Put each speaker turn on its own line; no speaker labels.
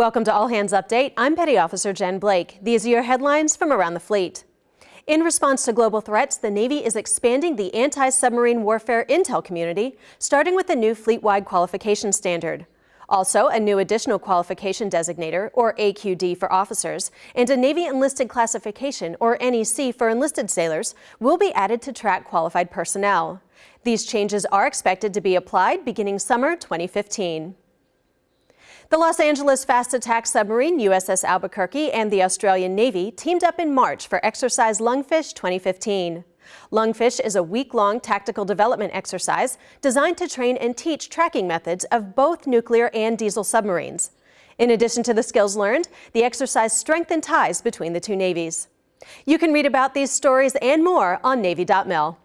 Welcome to All Hands Update. I'm Petty Officer Jen Blake. These are your headlines from around the fleet. In response to global threats, the Navy is expanding the anti-submarine warfare intel community, starting with a new fleet-wide qualification standard. Also, a new additional qualification designator, or AQD for officers, and a Navy enlisted classification, or NEC for enlisted sailors, will be added to track qualified personnel. These changes are expected to be applied beginning summer 2015. The Los Angeles fast attack submarine USS Albuquerque and the Australian Navy teamed up in March for Exercise Lungfish 2015. Lungfish is a week-long tactical development exercise designed to train and teach tracking methods of both nuclear and diesel submarines. In addition to the skills learned, the exercise strengthened ties between the two navies. You can read about these stories and more on Navy.mil.